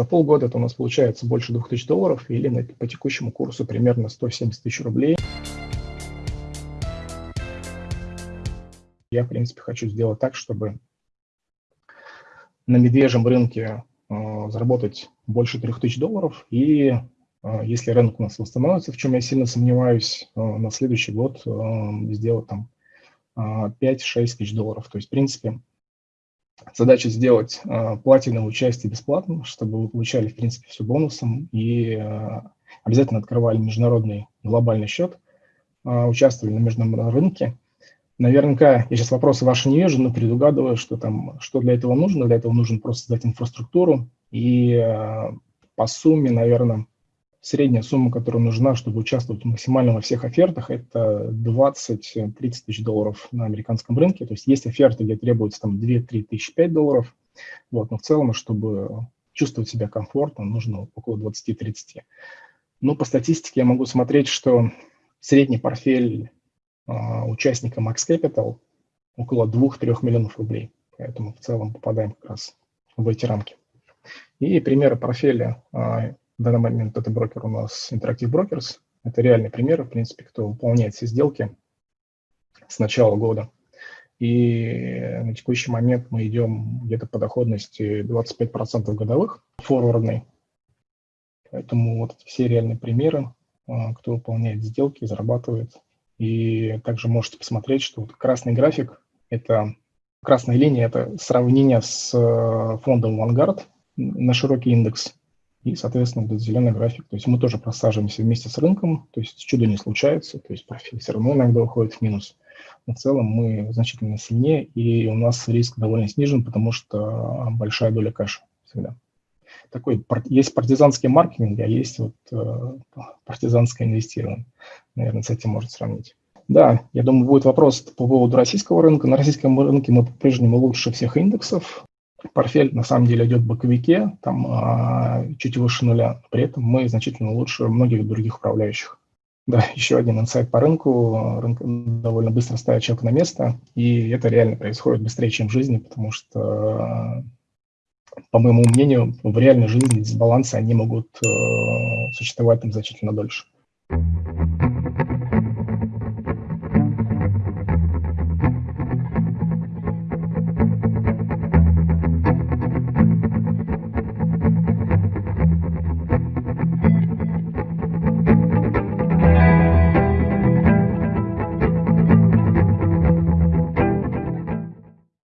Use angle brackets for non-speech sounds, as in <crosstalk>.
за полгода это у нас получается больше 2000 долларов или на, по текущему курсу примерно 170 тысяч рублей. Я, в принципе, хочу сделать так, чтобы на медвежьем рынке э, заработать больше 3000 долларов и э, если рынок у нас восстановится, в чем я сильно сомневаюсь, э, на следующий год э, сделать там 5-6 тысяч долларов. То есть, в принципе, задача сделать э, платиновое участие бесплатным, чтобы вы получали, в принципе, все бонусом и э, обязательно открывали международный глобальный счет, э, участвовали на международном рынке. Наверняка, я сейчас вопросы ваши не вижу, но предугадываю, что там, что для этого нужно. Для этого нужно просто создать инфраструктуру и э, по сумме, наверное, Средняя сумма, которая нужна, чтобы участвовать максимально во всех офертах, это 20-30 тысяч долларов на американском рынке. То есть есть оферты, где требуется там 2-3 тысячи 5 долларов. Вот, но в целом, чтобы чувствовать себя комфортно, нужно около 20-30. Ну, по статистике я могу смотреть, что средний портфель а, участника Max Capital около 2-3 миллионов рублей. Поэтому в целом попадаем как раз в эти рамки. И примеры портфеля а, в данный момент это брокер у нас Interactive Brokers. Это реальный пример, в принципе, кто выполняет все сделки с начала года. И на текущий момент мы идем где-то по доходности 25% годовых, форвардный. Поэтому вот все реальные примеры, а, кто выполняет сделки, зарабатывает. И также можете посмотреть, что вот красный график – это красная линия – это сравнение с э, фондом Vanguard на широкий индекс – и, соответственно, будет зеленый график. То есть мы тоже просаживаемся вместе с рынком, то есть чудо не случается, то есть профиль все равно иногда уходит в минус. Но в целом мы значительно сильнее, и у нас риск довольно снижен, потому что большая доля кэша всегда. Такой, есть партизанский маркетинг, а есть вот э, партизанское инвестирование. Наверное, с этим можно сравнить. Да, я думаю, будет вопрос по поводу российского рынка. На российском рынке мы по-прежнему лучше всех индексов портфель на самом деле идет в боковике, там а, чуть выше нуля, при этом мы значительно лучше многих других управляющих. Да, <laughs> еще один инсайт по рынку. Рынок довольно быстро ставит человека на место, и это реально происходит быстрее, чем в жизни, потому что, по моему мнению, в реальной жизни дисбалансы, они могут э, существовать там значительно дольше.